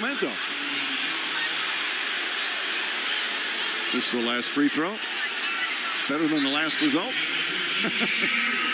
Sacramento. This is the last free throw. It's better than the last result.